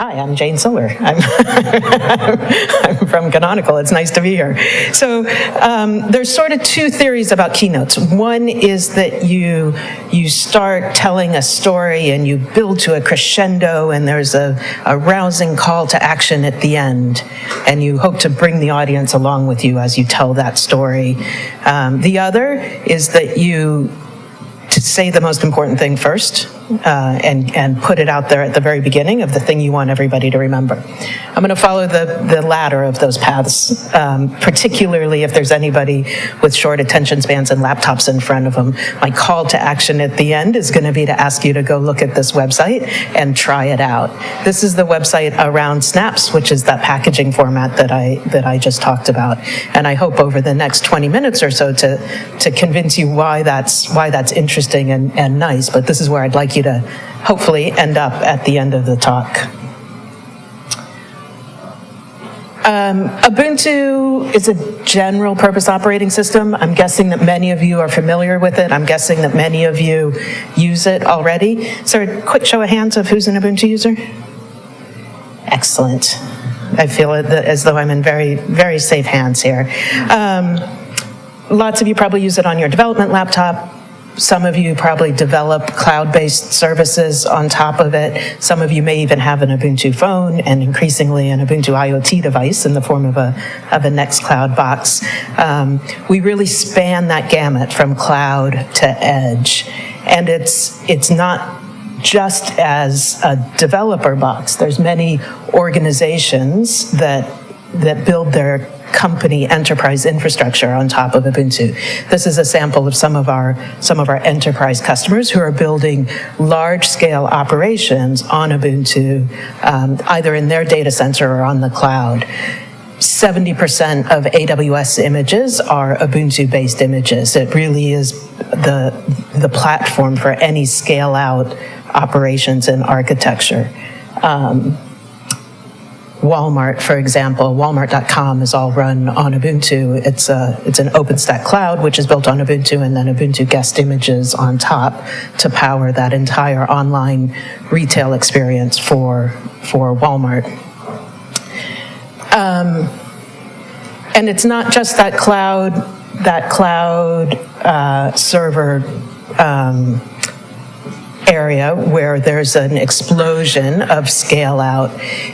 Hi, I'm Jane Silber. I'm, I'm from Canonical. It's nice to be here. So um, there's sort of two theories about keynotes. One is that you you start telling a story and you build to a crescendo and there's a, a rousing call to action at the end and you hope to bring the audience along with you as you tell that story. Um, the other is that you to say the most important thing first uh, and, and put it out there at the very beginning of the thing you want everybody to remember. I'm going to follow the, the latter of those paths, um, particularly if there's anybody with short attention spans and laptops in front of them. My call to action at the end is going to be to ask you to go look at this website and try it out. This is the website around Snaps, which is that packaging format that I, that I just talked about. And I hope over the next 20 minutes or so to, to convince you why that's, why that's interesting and, and nice. But this is where I'd like you you to hopefully end up at the end of the talk. Um, Ubuntu is a general purpose operating system. I'm guessing that many of you are familiar with it. I'm guessing that many of you use it already. So a quick show of hands of who's an Ubuntu user? Excellent. I feel as though I'm in very, very safe hands here. Um, lots of you probably use it on your development laptop. Some of you probably develop cloud-based services on top of it. Some of you may even have an Ubuntu phone and increasingly an Ubuntu IoT device in the form of a, of a Nextcloud box. Um, we really span that gamut from cloud to edge. And it's, it's not just as a developer box. There's many organizations that, that build their company enterprise infrastructure on top of Ubuntu. This is a sample of some of our some of our enterprise customers who are building large scale operations on Ubuntu, um, either in their data center or on the cloud. 70% of AWS images are Ubuntu-based images. It really is the, the platform for any scale-out operations and architecture. Um, Walmart, for example, walmart.com is all run on Ubuntu. It's, a, it's an OpenStack cloud, which is built on Ubuntu, and then Ubuntu guest images on top to power that entire online retail experience for, for Walmart. Um, and it's not just that cloud, that cloud uh, server um, area where there's an explosion of scale out.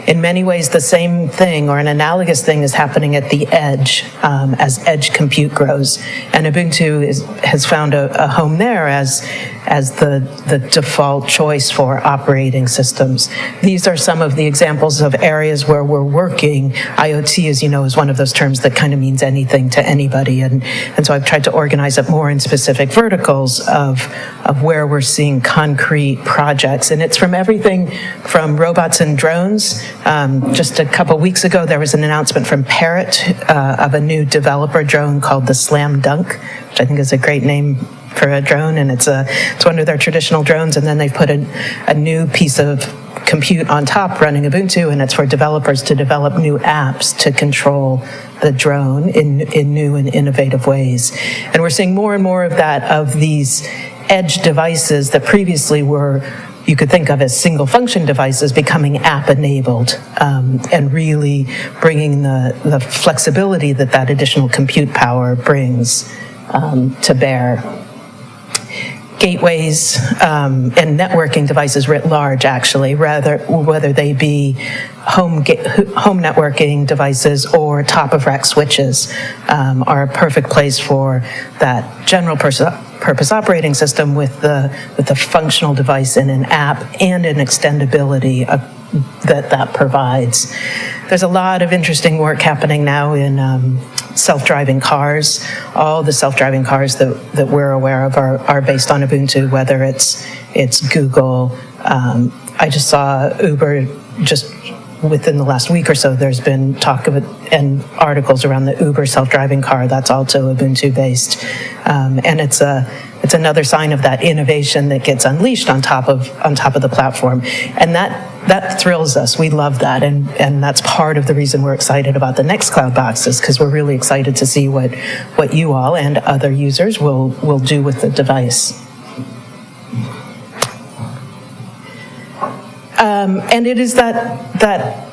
In many ways, the same thing or an analogous thing is happening at the edge um, as edge compute grows. And Ubuntu is, has found a, a home there as as the, the default choice for operating systems. These are some of the examples of areas where we're working. IoT, as you know, is one of those terms that kind of means anything to anybody. And, and so I've tried to organize it more in specific verticals of, of where we're seeing concrete projects. And it's from everything from robots and drones. Um, just a couple weeks ago, there was an announcement from Parrot uh, of a new developer drone called the Slam Dunk, which I think is a great name for a drone, and it's a it's one of their traditional drones, and then they've put a, a new piece of compute on top running Ubuntu, and it's for developers to develop new apps to control the drone in, in new and innovative ways. And we're seeing more and more of that of these edge devices that previously were you could think of as single function devices becoming app enabled um, and really bringing the, the flexibility that that additional compute power brings um, to bear. Gateways um, and networking devices writ large, actually, rather whether they be home home networking devices or top of rack switches, um, are a perfect place for that general purpose operating system with the with the functional device in an app and an extendability uh, that that provides. There's a lot of interesting work happening now in um, self-driving cars. All the self-driving cars that, that we're aware of are, are based on Ubuntu, whether it's, it's Google. Um, I just saw Uber just within the last week or so, there's been talk of it and articles around the Uber self-driving car that's also Ubuntu based. Um, and it's a, it's another sign of that innovation that gets unleashed on top of, on top of the platform. And that that thrills us. We love that. And, and that's part of the reason we're excited about the Nextcloud boxes, because we're really excited to see what, what you all and other users will, will do with the device. Um, and it is that, that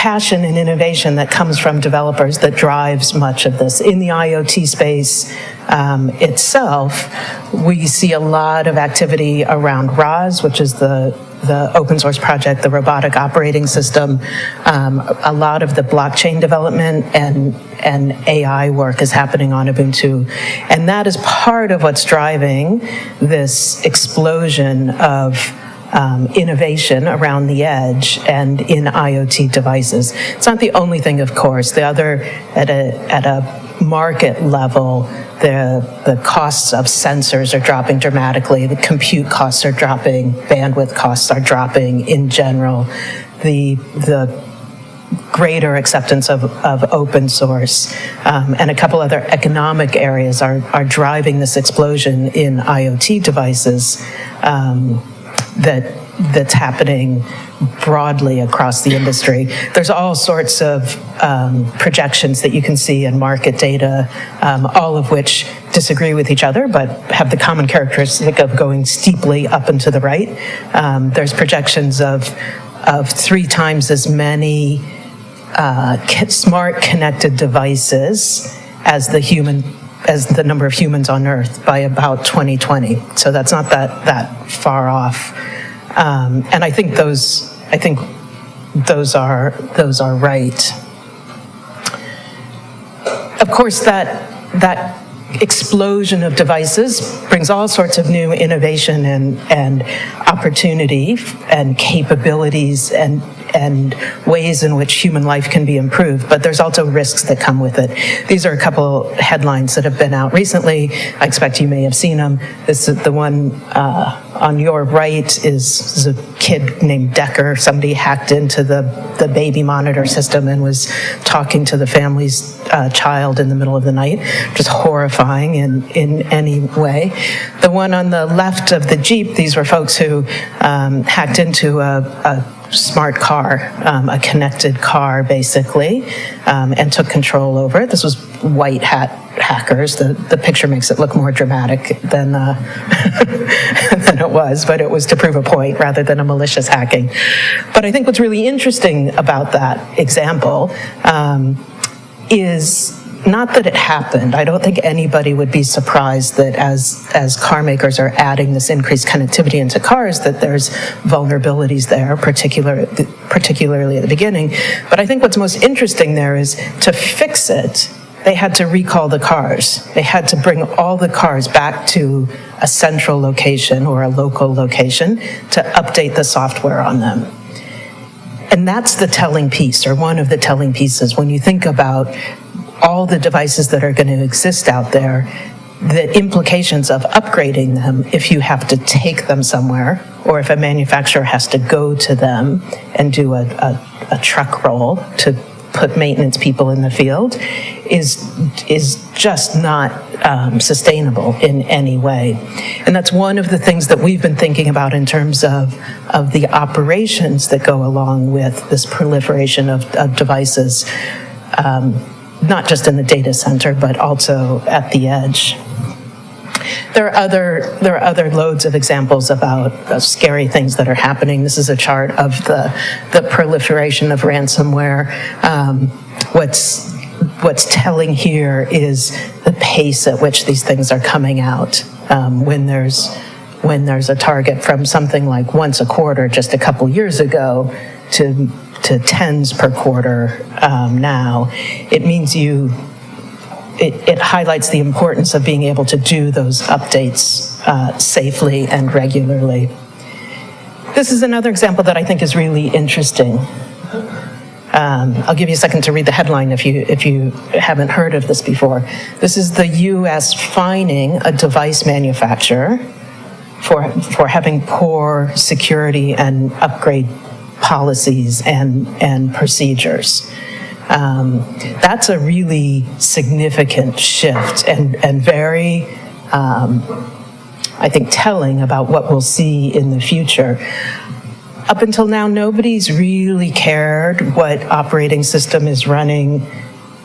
passion and innovation that comes from developers that drives much of this. In the IoT space um, itself, we see a lot of activity around ROS, which is the the open source project, the robotic operating system, um, a lot of the blockchain development and, and AI work is happening on Ubuntu. And that is part of what's driving this explosion of um, innovation around the edge and in IoT devices. It's not the only thing, of course. The other, at a, at a market level, the, the costs of sensors are dropping dramatically, the compute costs are dropping, bandwidth costs are dropping in general. The, the greater acceptance of, of open source um, and a couple other economic areas are, are driving this explosion in IoT devices. Um, that that's happening broadly across the industry. There's all sorts of um, projections that you can see in market data, um, all of which disagree with each other, but have the common characteristic of going steeply up and to the right. Um, there's projections of, of three times as many uh, smart connected devices as the human as the number of humans on Earth by about 2020. So that's not that, that far off. Um, and I think those, I think those are, those are right. Of course, that, that explosion of devices brings all sorts of new innovation and, and opportunity and capabilities and and ways in which human life can be improved, but there's also risks that come with it. These are a couple headlines that have been out recently. I expect you may have seen them. This is the one uh, on your right is, is, a kid named Decker. Somebody hacked into the, the baby monitor system and was talking to the family's uh, child in the middle of the night, just horrifying in, in any way. The one on the left of the Jeep, these were folks who um, hacked into a, a smart car, um, a connected car basically, um, and took control over it. This was white hat hackers. The, the picture makes it look more dramatic than, uh, than it was, but it was to prove a point rather than a malicious hacking. But I think what's really interesting about that example um, is not that it happened. I don't think anybody would be surprised that as, as car makers are adding this increased connectivity into cars, that there's vulnerabilities there, particular, particularly at the beginning. But I think what's most interesting there is to fix it, they had to recall the cars. They had to bring all the cars back to a central location or a local location to update the software on them. And that's the telling piece, or one of the telling pieces, when you think about all the devices that are going to exist out there, the implications of upgrading them if you have to take them somewhere or if a manufacturer has to go to them and do a, a, a truck roll to put maintenance people in the field is is just not um, sustainable in any way. And that's one of the things that we've been thinking about in terms of, of the operations that go along with this proliferation of, of devices. Um, not just in the data center, but also at the edge. There are other there are other loads of examples about uh, scary things that are happening. This is a chart of the the proliferation of ransomware. Um, what's what's telling here is the pace at which these things are coming out. Um, when there's when there's a target from something like once a quarter just a couple years ago to to tens per quarter um, now, it means you, it, it, highlights the importance of being able to do those updates uh, safely and regularly. This is another example that I think is really interesting. Um, I'll give you a second to read the headline if you, if you haven't heard of this before. This is the US fining a device manufacturer for, for having poor security and upgrade policies and, and procedures. Um, that's a really significant shift and, and very, um, I think, telling about what we'll see in the future. Up until now, nobody's really cared what operating system is running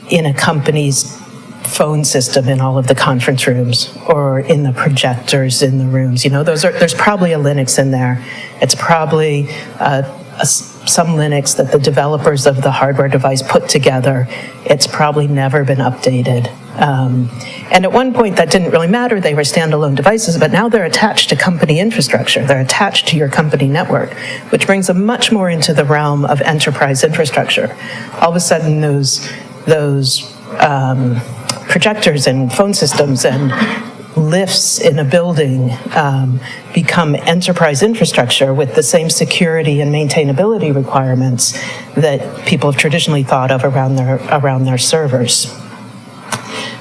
in a company's phone system in all of the conference rooms or in the projectors in the rooms. You know, those are, there's probably a Linux in there. It's probably uh, some Linux that the developers of the hardware device put together. It's probably never been updated. Um, and at one point that didn't really matter, they were standalone devices, but now they're attached to company infrastructure. They're attached to your company network, which brings them much more into the realm of enterprise infrastructure. All of a sudden those, those um, projectors and phone systems and lifts in a building um, become enterprise infrastructure with the same security and maintainability requirements that people have traditionally thought of around their, around their servers.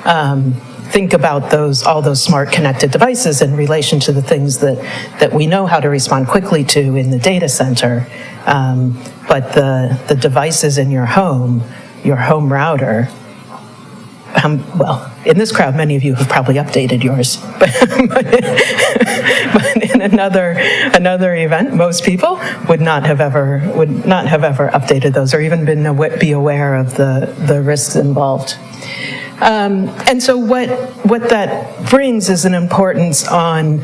Um, think about those, all those smart connected devices in relation to the things that, that we know how to respond quickly to in the data center. Um, but the, the devices in your home, your home router, um, well, in this crowd, many of you have probably updated yours, but, but, in another another event, most people would not have ever would not have ever updated those or even been be aware of the the risks involved. Um, and so what what that brings is an importance on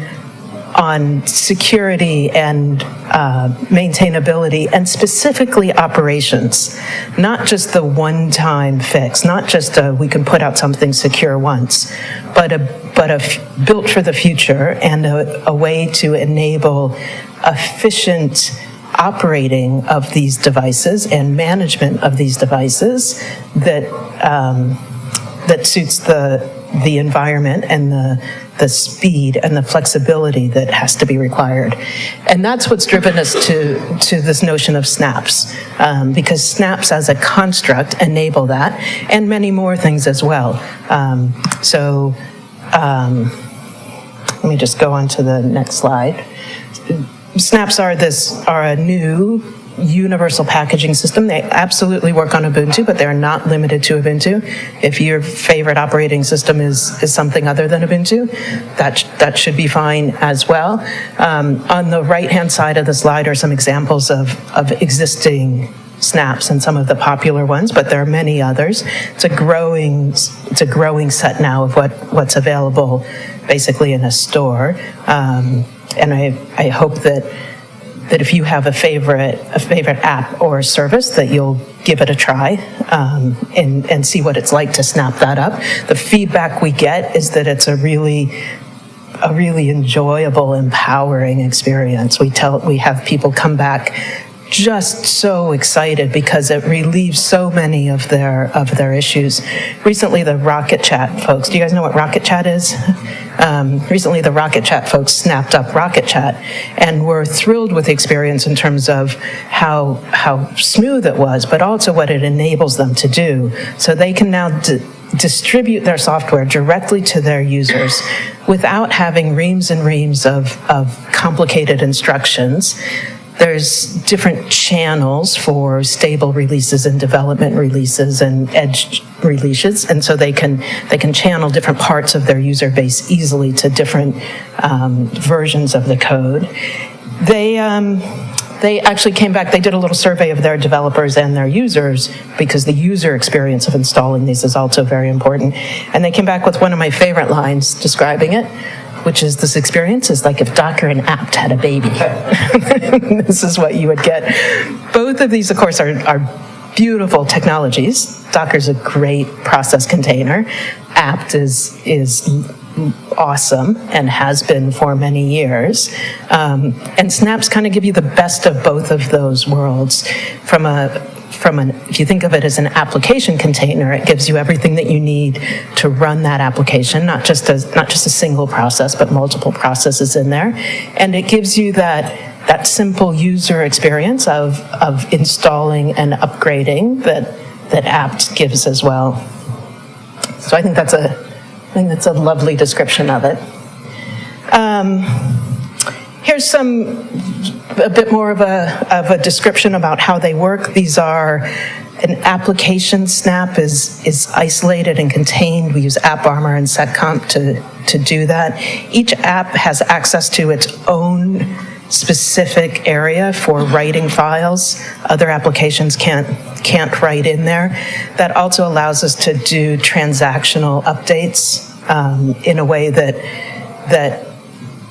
on security and uh, maintainability and specifically operations, not just the one-time fix, not just a, we can put out something secure once, but a, but a built for the future and a, a way to enable efficient operating of these devices and management of these devices that um, that suits the the environment and the the speed and the flexibility that has to be required. And that's what's driven us to, to this notion of snaps, um, because snaps as a construct enable that, and many more things as well. Um, so um, let me just go on to the next slide. Snaps are this are a new universal packaging system. They absolutely work on Ubuntu, but they're not limited to Ubuntu. If your favorite operating system is, is something other than Ubuntu, that, that should be fine as well. Um, on the right-hand side of the slide are some examples of, of existing snaps and some of the popular ones, but there are many others. It's a growing, it's a growing set now of what, what's available basically in a store. Um, and I, I hope that that if you have a favorite, a favorite app or service that you'll give it a try um, and, and see what it's like to snap that up. The feedback we get is that it's a really a really enjoyable, empowering experience. We tell, we have people come back just so excited because it relieves so many of their of their issues. Recently, the Rocket Chat folks, do you guys know what Rocket Chat is? Um, recently, the Rocket Chat folks snapped up Rocket Chat and were thrilled with the experience in terms of how how smooth it was, but also what it enables them to do. So they can now distribute their software directly to their users without having reams and reams of, of complicated instructions there's different channels for stable releases and development releases and edge releases, and so they can they can channel different parts of their user base easily to different um, versions of the code. They um, they actually came back, they did a little survey of their developers and their users because the user experience of installing these is also very important. And they came back with one of my favorite lines describing it, which is this experience is like if Docker and apt had a baby. this is what you would get. Both of these, of course, are, are beautiful technologies. Docker's a great process container. apt is, is awesome and has been for many years. Um, and snaps kind of give you the best of both of those worlds from a from an, if you think of it as an application container, it gives you everything that you need to run that application, not just a, not just a single process, but multiple processes in there. And it gives you that, that simple user experience of, of installing and upgrading that, that apt gives as well. So I think that's a, I think that's a lovely description of it. Um, Here's some, a bit more of a, of a description about how they work. These are an application snap is, is isolated and contained. We use AppArmor and seccomp to, to do that. Each app has access to its own specific area for writing files. Other applications can't, can't write in there. That also allows us to do transactional updates um, in a way that, that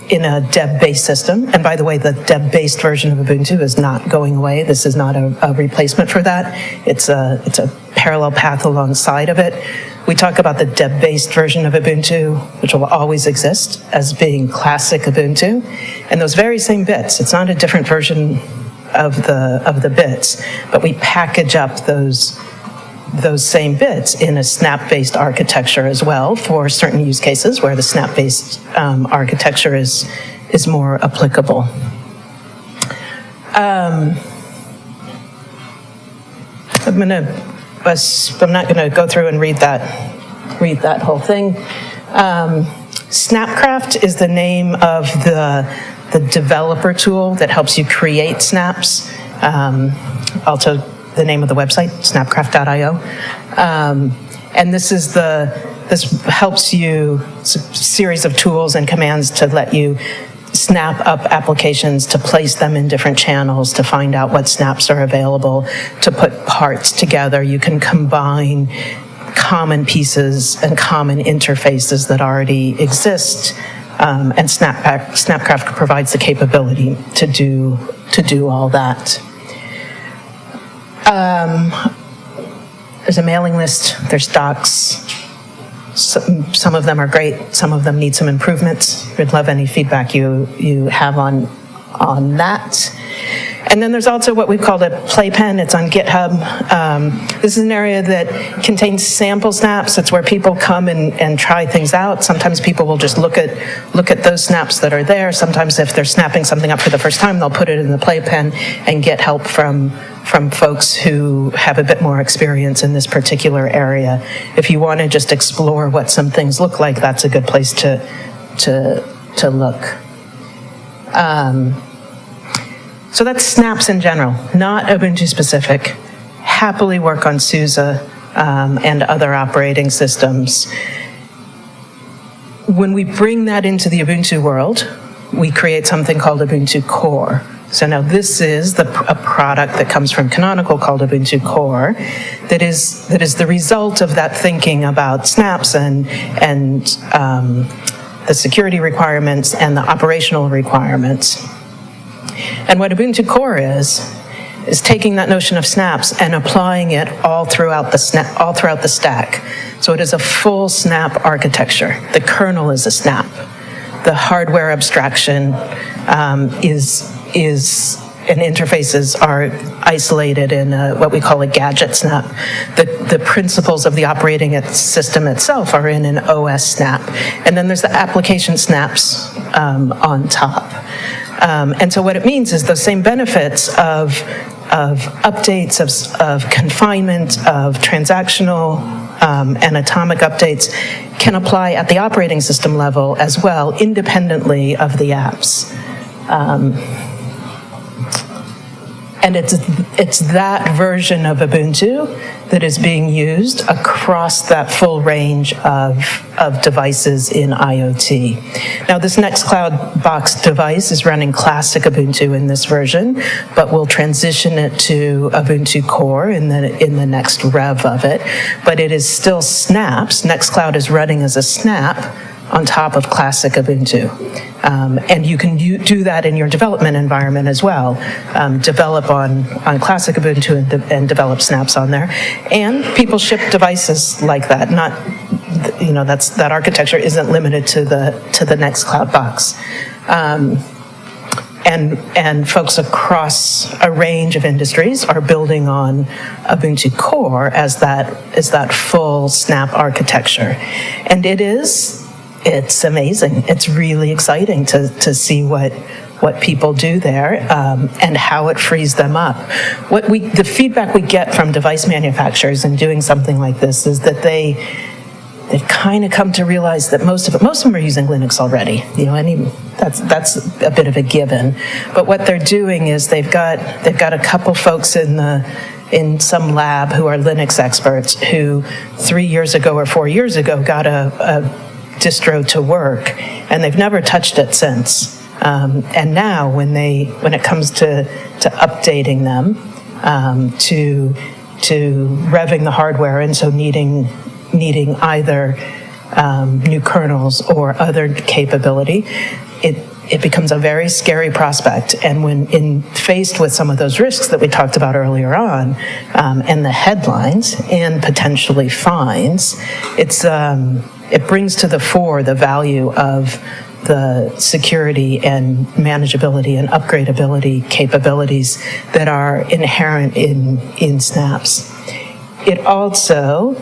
in a Deb-based system, and by the way, the Deb-based version of Ubuntu is not going away. This is not a, a replacement for that. It's a, it's a parallel path alongside of it. We talk about the Deb-based version of Ubuntu, which will always exist as being classic Ubuntu, and those very same bits. It's not a different version of the of the bits, but we package up those those same bits in a snap-based architecture as well for certain use cases where the snap-based um, architecture is is more applicable. Um, I'm gonna I'm not going to go through and read that, read that whole thing. Um, Snapcraft is the name of the, the developer tool that helps you create snaps. Um, also, the name of the website, snapcraft.io. Um, and this is the, this helps you, series of tools and commands to let you snap up applications to place them in different channels to find out what snaps are available, to put parts together. You can combine common pieces and common interfaces that already exist. Um, and Snapcraft, Snapcraft provides the capability to do, to do all that. Um, there's a mailing list, there's docs, some, some of them are great, some of them need some improvements. We'd love any feedback you, you have on, on that. And then there's also what we've called a playpen. It's on GitHub. Um, this is an area that contains sample snaps. It's where people come and, and try things out. Sometimes people will just look at look at those snaps that are there. Sometimes if they're snapping something up for the first time, they'll put it in the playpen and get help from from folks who have a bit more experience in this particular area. If you want to just explore what some things look like, that's a good place to to to look. Um, so that's snaps in general, not Ubuntu specific. Happily work on SUSE um, and other operating systems. When we bring that into the Ubuntu world, we create something called Ubuntu Core. So now this is the, a product that comes from Canonical called Ubuntu Core that is, that is the result of that thinking about snaps and, and um, the security requirements and the operational requirements. And what Ubuntu Core is, is taking that notion of snaps and applying it all throughout the snap, all throughout the stack. So it is a full snap architecture. The kernel is a snap. The hardware abstraction um, is is and interfaces are isolated in a, what we call a gadget snap. The, the principles of the operating system itself are in an OS snap. And then there's the application snaps um, on top. Um, and so what it means is those same benefits of, of updates, of, of confinement, of transactional um, and atomic updates can apply at the operating system level as well, independently of the apps. Um, and it's, it's that version of Ubuntu that is being used across that full range of, of devices in IoT. Now this Nextcloud box device is running classic Ubuntu in this version, but we'll transition it to Ubuntu Core in the, in the next rev of it. But it is still snaps. Nextcloud is running as a snap on top of classic Ubuntu. Um, and you can do that in your development environment as well. Um, develop on, on classic Ubuntu and, de and, develop snaps on there. And people ship devices like that. Not, you know, that's, that architecture isn't limited to the, to the Nextcloud box. Um, and, and folks across a range of industries are building on Ubuntu Core as that, as that full snap architecture. And it is it's amazing. It's really exciting to, to see what what people do there um, and how it frees them up. What we, the feedback we get from device manufacturers in doing something like this is that they they've kind of come to realize that most of it, most of them are using Linux already. You know, any that's that's a bit of a given. But what they're doing is they've got they've got a couple folks in the in some lab who are Linux experts who three years ago or four years ago got a, a distro to work, and they've never touched it since. Um, and now, when they when it comes to to updating them, um, to to revving the hardware, and so needing needing either um, new kernels or other capability, it it becomes a very scary prospect. And when in faced with some of those risks that we talked about earlier on, um, and the headlines and potentially fines, it's um, it brings to the fore the value of the security and manageability and upgradability capabilities that are inherent in in snaps. It also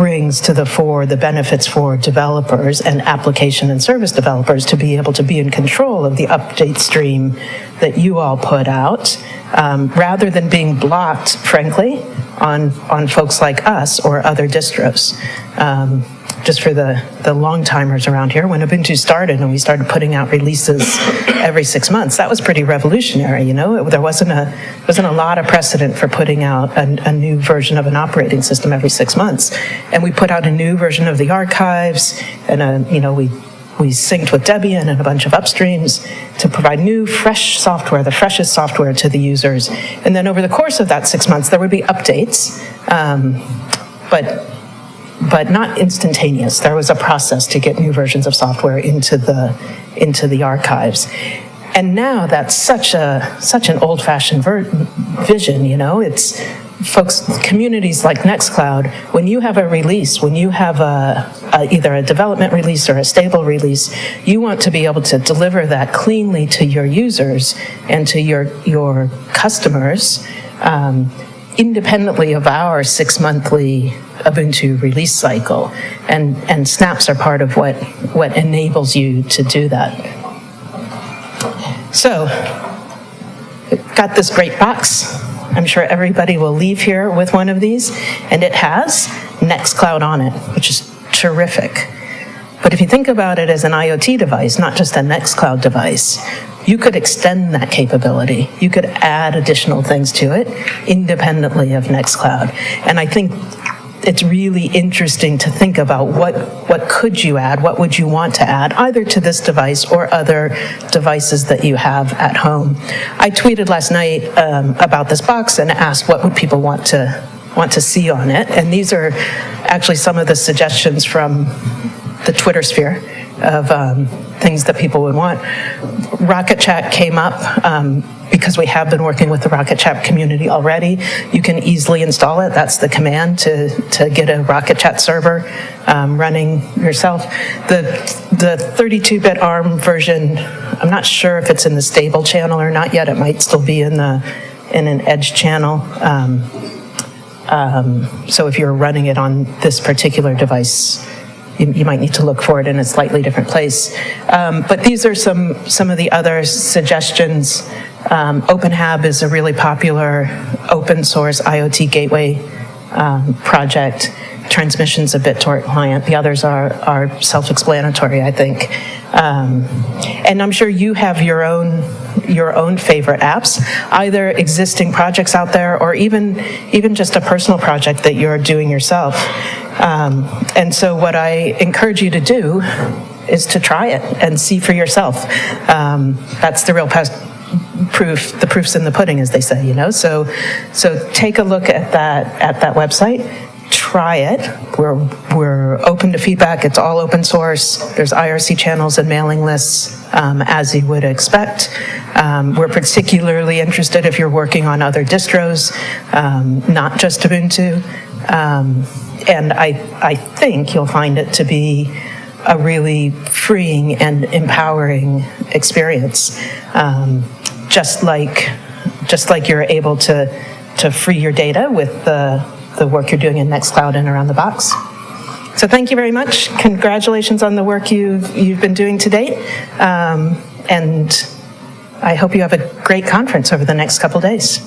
brings to the fore the benefits for developers and application and service developers to be able to be in control of the update stream that you all put out, um, rather than being blocked, frankly, on, on folks like us or other distros. Um, just for the, the long timers around here, when Ubuntu started and we started putting out releases every six months, that was pretty revolutionary, you know? It, there wasn't a, wasn't a lot of precedent for putting out a, a new version of an operating system every six months. And we put out a new version of the archives and, a, you know, we we synced with Debian and a bunch of upstreams to provide new, fresh software, the freshest software to the users. And then over the course of that six months, there would be updates, um, but but not instantaneous. There was a process to get new versions of software into the into the archives. And now that's such a such an old-fashioned vision, you know. It's folks, communities like Nextcloud, when you have a release, when you have a, a, either a development release or a stable release, you want to be able to deliver that cleanly to your users and to your your customers, um, independently of our six monthly Ubuntu release cycle. And, and snaps are part of what, what enables you to do that. So, got this great box. I'm sure everybody will leave here with one of these, and it has Nextcloud on it, which is terrific. But if you think about it as an IoT device, not just a Nextcloud device, you could extend that capability. You could add additional things to it independently of Nextcloud. And I think it's really interesting to think about what, what could you add, what would you want to add, either to this device or other devices that you have at home. I tweeted last night um, about this box and asked what would people want to want to see on it, and these are actually some of the suggestions from the Twitter sphere of um, things that people would want. Rocket Chat came up um, because we have been working with the Rocket Chat community already. You can easily install it. That's the command to, to get a Rocket Chat server um, running yourself. The, the 32-bit ARM version, I'm not sure if it's in the stable channel or not yet. It might still be in the in an edge channel. Um, um, so if you're running it on this particular device, you, you, might need to look for it in a slightly different place. Um, but these are some, some of the other suggestions. Um, OpenHAB is a really popular open source IoT gateway um, project. Transmission's a BitTorrent client. The others are, are self-explanatory, I think. Um, and I'm sure you have your own your own favorite apps, either existing projects out there or even even just a personal project that you're doing yourself. Um, and so what I encourage you to do is to try it and see for yourself. Um, that's the real proof, the proof's in the pudding, as they say, you know? So, so take a look at that, at that website, try it. We're, we're open to feedback. It's all open source. There's IRC channels and mailing lists, um, as you would expect. Um, we're particularly interested if you're working on other distros, um, not just Ubuntu. And I, I think you'll find it to be a really freeing and empowering experience. Um, just like, just like you're able to, to free your data with the, the work you're doing in Nextcloud and around the box. So thank you very much. Congratulations on the work you've, you've been doing to date. Um, and I hope you have a great conference over the next couple days.